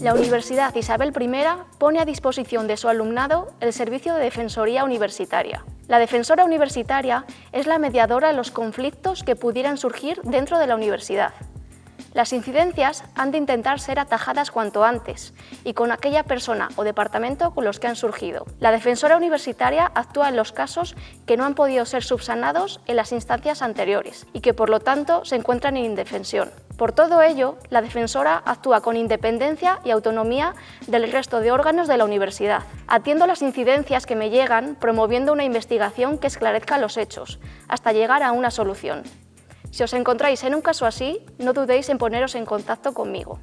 La Universidad Isabel I pone a disposición de su alumnado el servicio de Defensoría Universitaria. La Defensora Universitaria es la mediadora de los conflictos que pudieran surgir dentro de la universidad. Las incidencias han de intentar ser atajadas cuanto antes y con aquella persona o departamento con los que han surgido. La defensora universitaria actúa en los casos que no han podido ser subsanados en las instancias anteriores y que por lo tanto se encuentran en indefensión. Por todo ello, la defensora actúa con independencia y autonomía del resto de órganos de la universidad. Atiendo las incidencias que me llegan promoviendo una investigación que esclarezca los hechos, hasta llegar a una solución. Si os encontráis en un caso así, no dudéis en poneros en contacto conmigo.